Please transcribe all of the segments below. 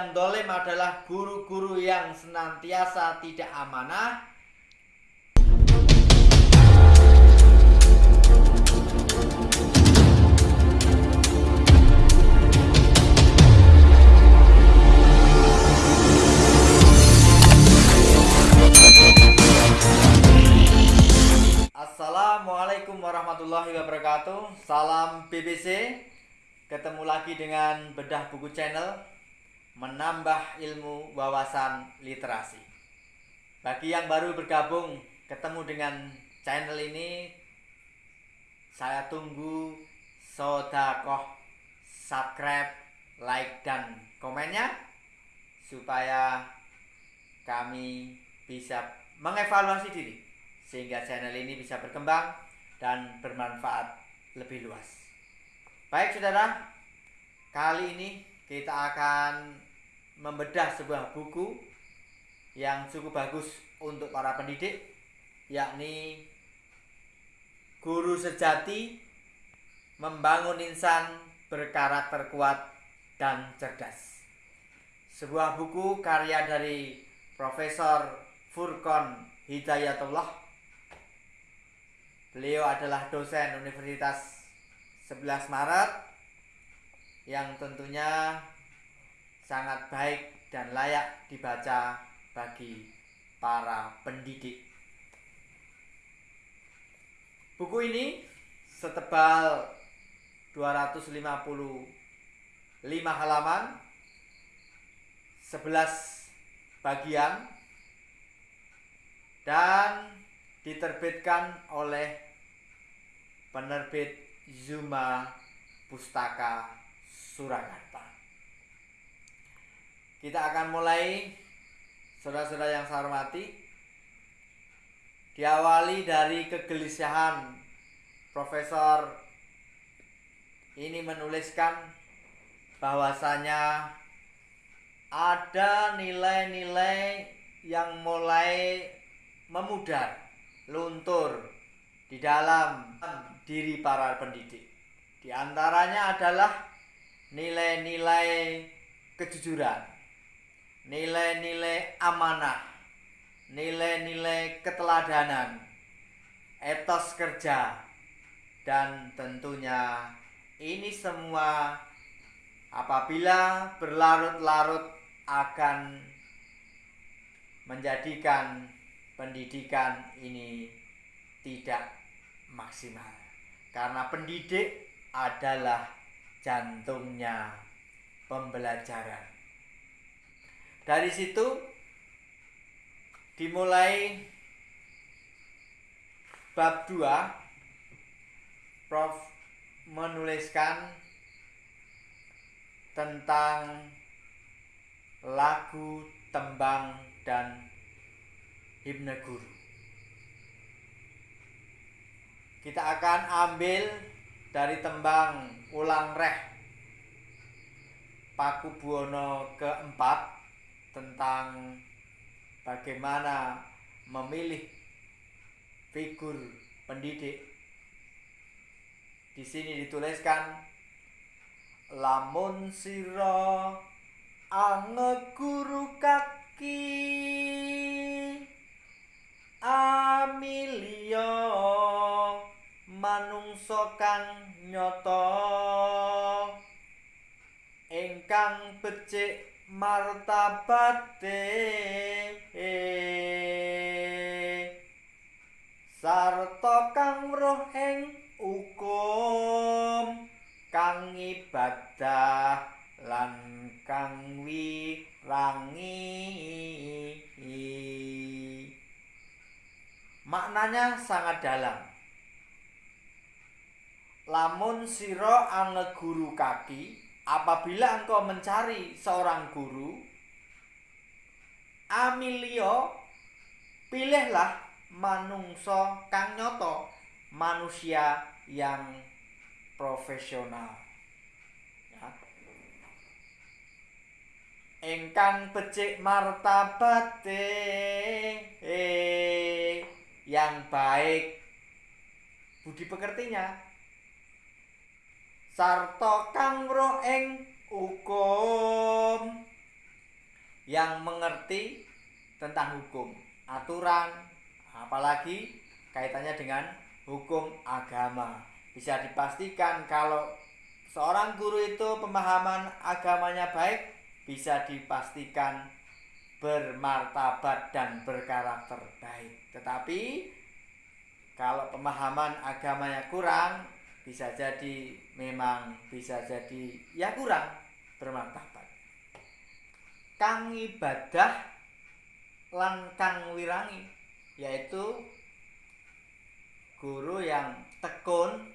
yang dolim adalah guru-guru yang senantiasa tidak amanah. Assalamualaikum warahmatullahi wabarakatuh. Salam BBC Ketemu lagi dengan Bedah Buku Channel Menambah ilmu wawasan literasi Bagi yang baru bergabung Ketemu dengan channel ini Saya tunggu Sodakoh Subscribe Like dan komennya Supaya kami bisa mengevaluasi diri sehingga channel ini bisa berkembang dan bermanfaat lebih luas. Baik saudara, kali ini kita akan membedah sebuah buku yang cukup bagus untuk para pendidik, yakni Guru Sejati Membangun Insan Berkarakter Kuat dan Cerdas. Sebuah buku karya dari Profesor Furkon Hidayatullah Beliau adalah dosen Universitas 11 Maret yang tentunya sangat baik dan layak dibaca bagi para pendidik. Buku ini setebal 255 halaman 11 bagian dan diterbitkan oleh penerbit Zuma Pustaka Surakarta. Kita akan mulai saudara-saudara yang saya hormati diawali dari kegelisahan Profesor ini menuliskan bahwasanya ada nilai-nilai yang mulai memudar luntur di dalam diri para pendidik. Di antaranya adalah nilai-nilai kejujuran, nilai-nilai amanah, nilai-nilai keteladanan, etos kerja, dan tentunya ini semua apabila berlarut-larut akan menjadikan pendidikan ini tidak maksimal karena pendidik adalah jantungnya pembelajaran. Dari situ dimulai bab 2 Prof menuliskan tentang lagu, tembang dan himne guru. Kita akan ambil dari tembang ulang reh Paku Buwono keempat tentang bagaimana memilih figur pendidik. Di sini dituliskan lamun siro ange guru kaki Amilio manungsa kang nyata ingkang becik martabate sarta kang roh ing hukum kang ibadah lan kang wirangi Maknanya sangat dalam. Lamun siro ange guru kaki, apabila engkau mencari seorang guru, amilio, pilihlah manungso kang nyoto, manusia yang profesional. Ya. Engkang becik martabate eh, yang baik budi pekertinya sarta kang hukum yang mengerti tentang hukum, aturan, apalagi kaitannya dengan hukum agama. Bisa dipastikan kalau seorang guru itu pemahaman agamanya baik, bisa dipastikan bermartabat dan berkarakter baik. Tetapi kalau pemahaman agamanya kurang, bisa jadi memang bisa jadi ya kurang bermartabat. Kang ibadah lan kang wirangi yaitu guru yang tekun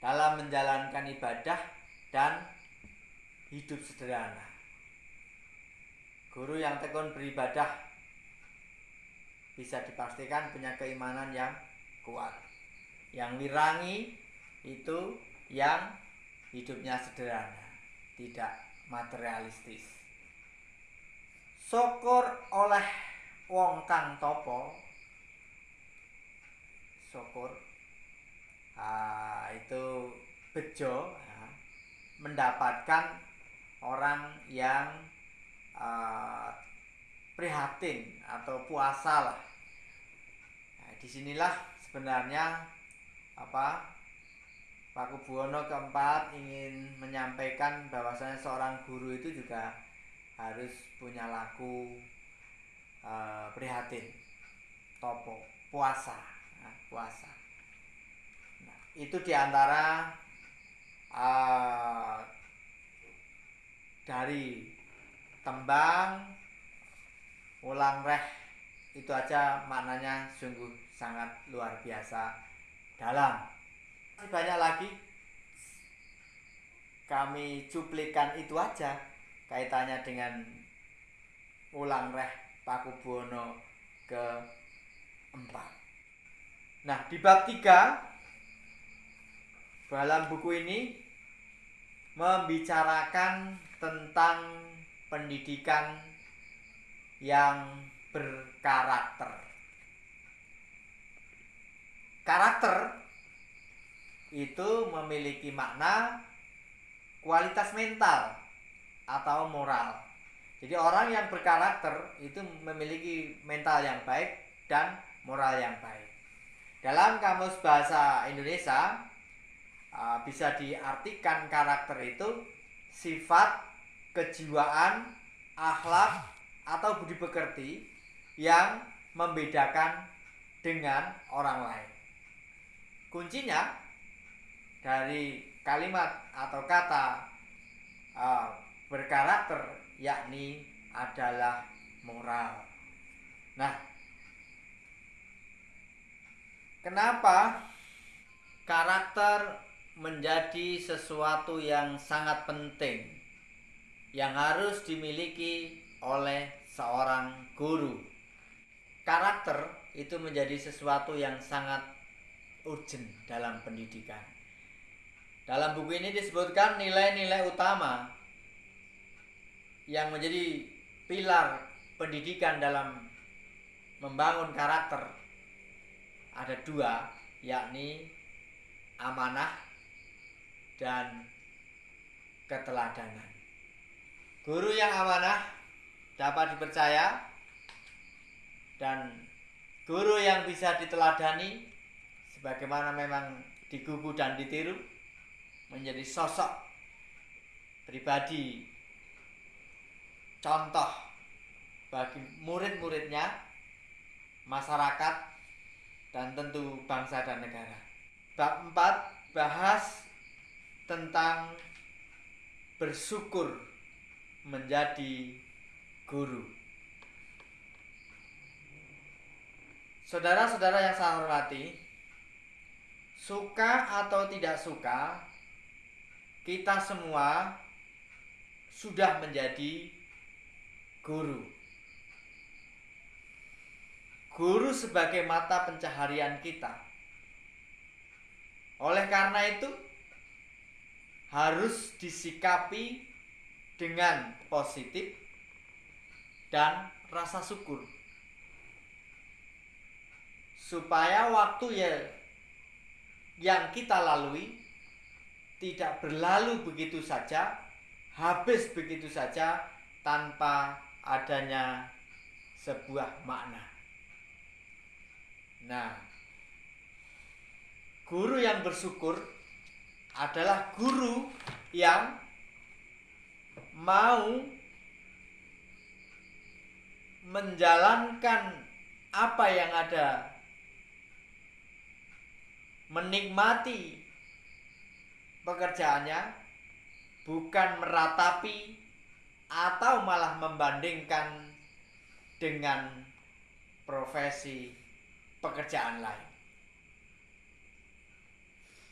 dalam menjalankan ibadah dan hidup sederhana. Guru yang tekun beribadah bisa dipastikan punya keimanan yang kuat. Yang wirangi itu yang hidupnya sederhana, tidak materialistis. Syukur oleh wong kang topo. Syukur. Uh, itu bejo mendapatkan orang yang uh, prihatin atau puasa lah. Nah, di sinilah sebenarnya apa Pak Kubuwono keempat ingin menyampaikan bahwasanya seorang guru itu juga harus punya laku uh, prihatin topo puasa puasa. Nah, itu di antara uh, dari tembang ulang reh itu aja maknanya sungguh sangat luar biasa dalam. Banyak lagi kami cuplikan itu aja kaitannya dengan ulang reh Pakubuwono ke empat. Nah, di bab 3 dalam buku ini membicarakan tentang pendidikan yang berkarakter. Karakter itu memiliki makna kualitas mental atau moral. Jadi orang yang berkarakter itu memiliki mental yang baik dan moral yang baik. Dalam kamus bahasa Indonesia bisa diartikan karakter itu sifat, kejiwaan, akhlak atau budi pekerti yang membedakan dengan orang lain. Kuncinya dari kalimat atau kata uh, berkarakter yakni adalah moral. Nah, Kenapa karakter menjadi sesuatu yang sangat penting yang harus dimiliki oleh seorang guru? Karakter itu menjadi sesuatu yang sangat urgent dalam pendidikan. Dalam buku ini disebutkan nilai-nilai utama yang menjadi pilar pendidikan dalam membangun karakter ada dua yakni amanah dan keteladanan. Guru yang amanah dapat dipercaya dan guru yang bisa diteladani sebagaimana memang digugu dan ditiru menjadi sosok pribadi contoh bagi murid-muridnya masyarakat dan tentu bangsa dan negara. Bab 4 bahas tentang bersyukur menjadi guru. Saudara-saudara yang saya hormati, suka atau tidak suka, kita semua sudah menjadi guru guru sebagai mata pencaharian kita. Oleh karena itu, harus disikapi dengan positif dan rasa syukur. Supaya waktu ya yang kita lalui tidak berlalu begitu saja, habis begitu saja tanpa adanya sebuah makna. Nah, guru yang bersyukur adalah guru yang mau menjalankan apa yang ada menikmati pekerjaannya bukan meratapi atau malah membandingkan dengan profesi pekerjaan lain.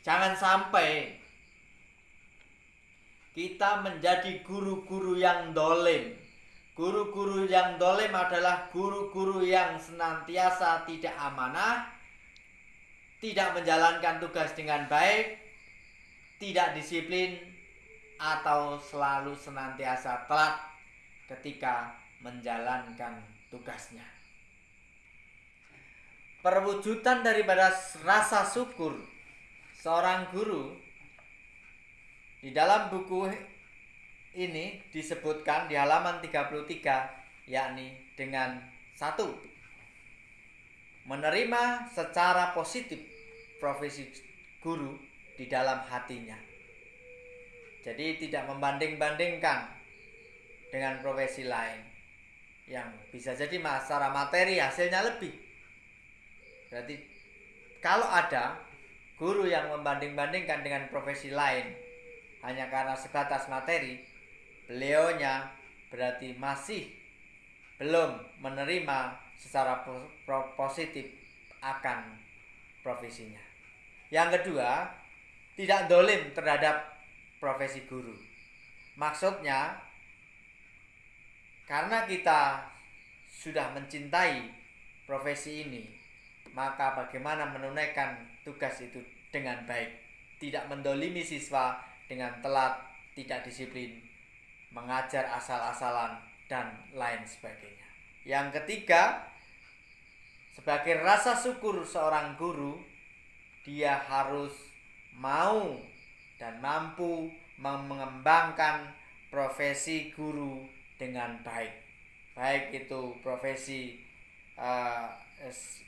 Jangan sampai kita menjadi guru-guru yang dolim. Guru-guru yang dolim adalah guru-guru yang senantiasa tidak amanah, tidak menjalankan tugas dengan baik, tidak disiplin, atau selalu senantiasa telat ketika menjalankan tugasnya. Perwujudan daripada rasa syukur seorang guru di dalam buku ini disebutkan di halaman 33 yakni dengan satu menerima secara positif profesi guru di dalam hatinya. Jadi tidak membanding-bandingkan dengan profesi lain yang bisa jadi secara materi hasilnya lebih. Berarti kalau ada guru yang membanding-bandingkan dengan profesi lain hanya karena sebatas materi, beliaunya berarti masih belum menerima secara positif akan profesinya. Yang kedua, tidak dolim terhadap profesi guru. Maksudnya, karena kita sudah mencintai profesi ini, maka bagaimana menunaikan tugas itu dengan baik, tidak mendolimi siswa dengan telat, tidak disiplin, mengajar asal-asalan, dan lain sebagainya. Yang ketiga, sebagai rasa syukur seorang guru, dia harus mau dan mampu mengembangkan profesi guru dengan baik. Baik itu profesi uh,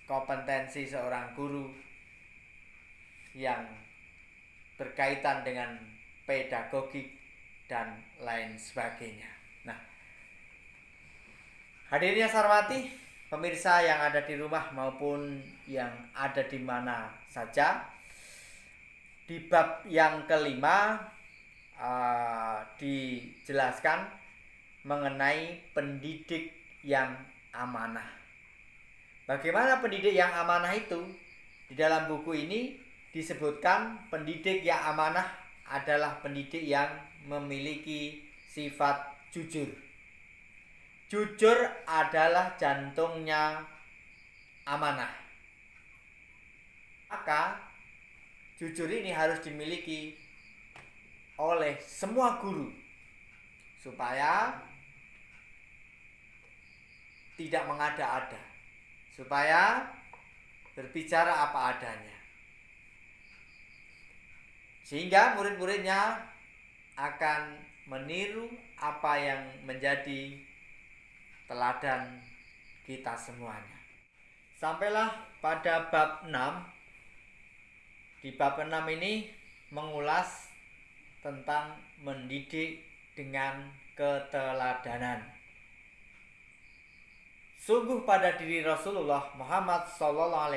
kompetensi seorang guru yang berkaitan dengan pedagogik dan lain sebagainya. Nah, hadirnya Sarwati, pemirsa yang ada di rumah maupun yang ada di mana saja, di bab yang kelima uh, dijelaskan mengenai pendidik yang amanah. Bagaimana pendidik yang amanah itu? Di dalam buku ini disebutkan pendidik yang amanah adalah pendidik yang memiliki sifat jujur. Jujur adalah jantungnya amanah. Maka jujur ini harus dimiliki oleh semua guru supaya tidak mengada-ada, supaya berbicara apa adanya. Sehingga murid-muridnya akan meniru apa yang menjadi teladan kita semuanya. Sampailah pada bab 6. Di bab 6 ini mengulas tentang mendidik dengan keteladanan. Sungguh pada diri Rasulullah Muhammad SAW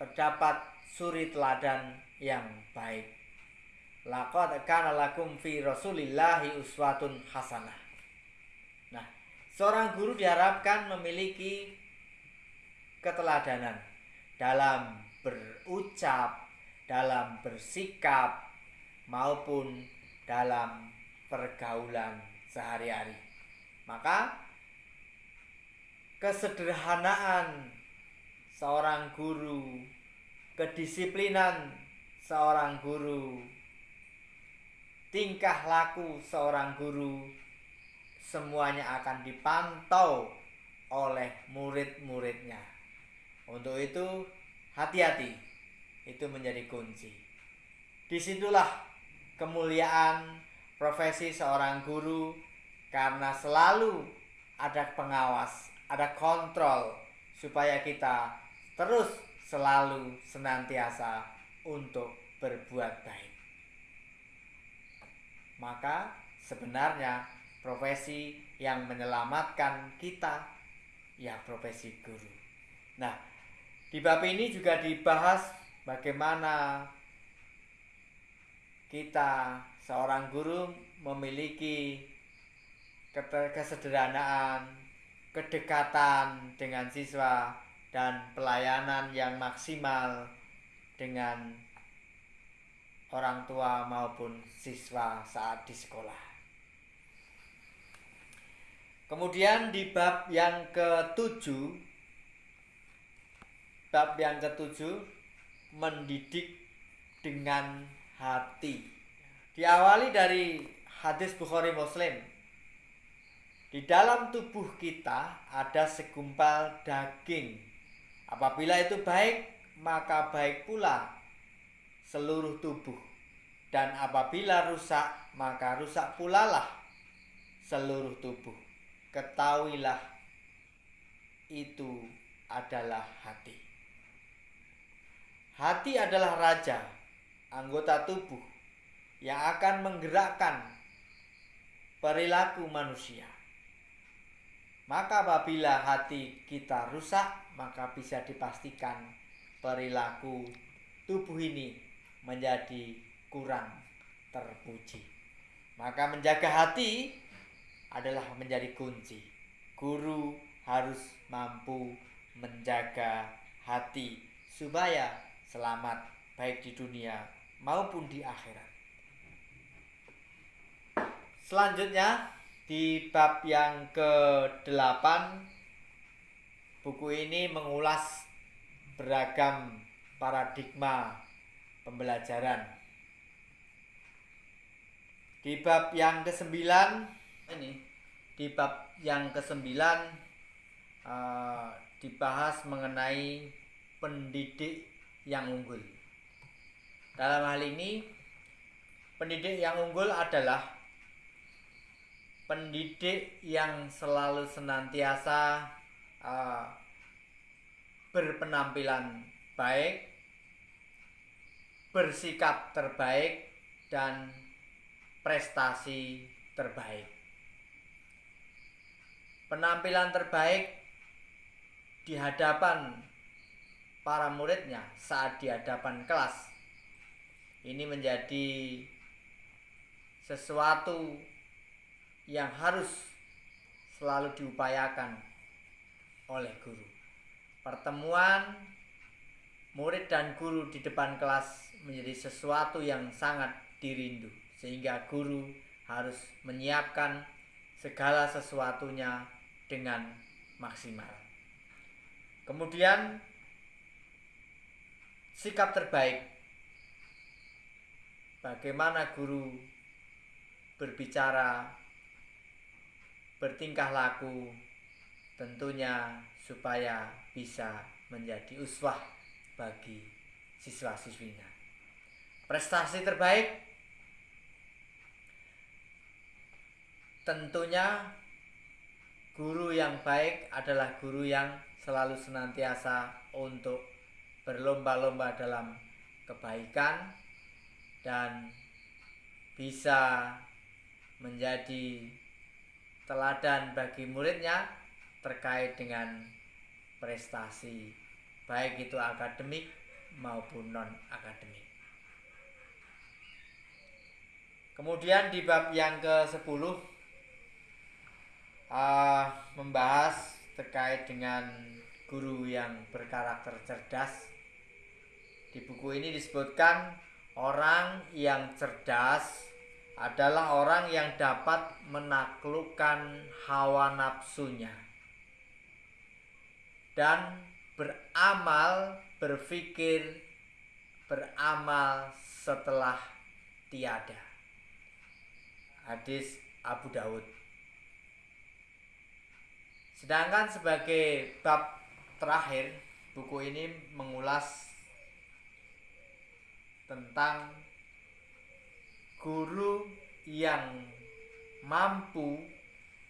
terdapat suri teladan yang baik. Laqad kana lakum fi Rasulillahi uswatun hasanah. Nah, seorang guru diharapkan memiliki keteladanan dalam berucap, dalam bersikap maupun dalam pergaulan sehari-hari. Maka kesederhanaan seorang guru kedisiplinan seorang guru, tingkah laku seorang guru, semuanya akan dipantau oleh murid-muridnya. Untuk itu, hati-hati, itu menjadi kunci. Di situlah kemuliaan profesi seorang guru karena selalu ada pengawas, ada kontrol supaya kita terus selalu senantiasa untuk berbuat baik. Maka sebenarnya profesi yang menyelamatkan kita ya profesi guru. Nah, di bab ini juga dibahas bagaimana kita seorang guru memiliki kesederhanaan, kedekatan dengan siswa dan pelayanan yang maksimal dengan orang tua maupun siswa saat di sekolah. Kemudian di bab yang ketujuh, bab yang ketujuh mendidik dengan hati. Diawali dari hadis Bukhari Muslim di dalam tubuh kita ada segumpal daging. Apabila itu baik, maka baik pula seluruh tubuh. Dan apabila rusak, maka rusak pula lah seluruh tubuh. Ketahuilah itu adalah hati. Hati adalah raja, anggota tubuh yang akan menggerakkan perilaku manusia. Maka apabila hati kita rusak, maka bisa dipastikan perilaku tubuh ini menjadi kurang terpuji. Maka menjaga hati adalah menjadi kunci. Guru harus mampu menjaga hati supaya selamat baik di dunia maupun di akhirat. Selanjutnya di bab yang ke-8 buku ini mengulas beragam paradigma pembelajaran. Di bab yang ke-9 ini di bab yang ke-9 uh, dibahas mengenai pendidik yang unggul. Dalam hal ini pendidik yang unggul adalah pendidik yang selalu senantiasa uh, berpenampilan baik, bersikap terbaik, dan prestasi terbaik. Penampilan terbaik di hadapan para muridnya saat di hadapan kelas ini menjadi sesuatu yang harus selalu diupayakan oleh guru. Pertemuan murid dan guru di depan kelas menjadi sesuatu yang sangat dirindu, sehingga guru harus menyiapkan segala sesuatunya dengan maksimal. Kemudian, sikap terbaik bagaimana guru berbicara bertingkah laku tentunya supaya bisa menjadi uswah bagi siswa-siswinya. Prestasi terbaik tentunya guru yang baik adalah guru yang selalu senantiasa untuk berlomba-lomba dalam kebaikan dan bisa menjadi teladan bagi muridnya terkait dengan prestasi baik itu akademik maupun non akademik. Kemudian di bab yang ke-10 uh, membahas terkait dengan guru yang berkarakter cerdas. Di buku ini disebutkan orang yang cerdas adalah orang yang dapat menaklukkan hawa nafsunya dan beramal, berpikir, beramal setelah tiada. Hadis Abu Daud. Sedangkan sebagai bab terakhir, buku ini mengulas tentang guru yang mampu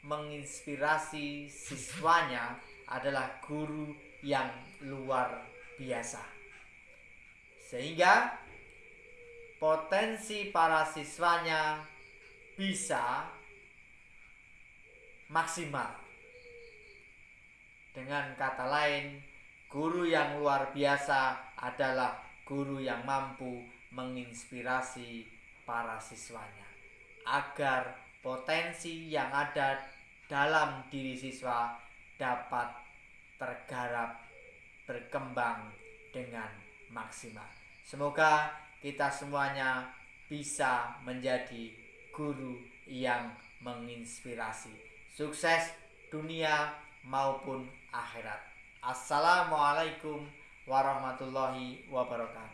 menginspirasi siswanya adalah guru yang luar biasa. Sehingga potensi para siswanya bisa maksimal. Dengan kata lain, guru yang luar biasa adalah guru yang mampu menginspirasi para siswanya agar potensi yang ada dalam diri siswa dapat tergarap berkembang dengan maksimal. Semoga kita semuanya bisa menjadi guru yang menginspirasi. Sukses dunia maupun akhirat. Assalamualaikum warahmatullahi wabarakatuh.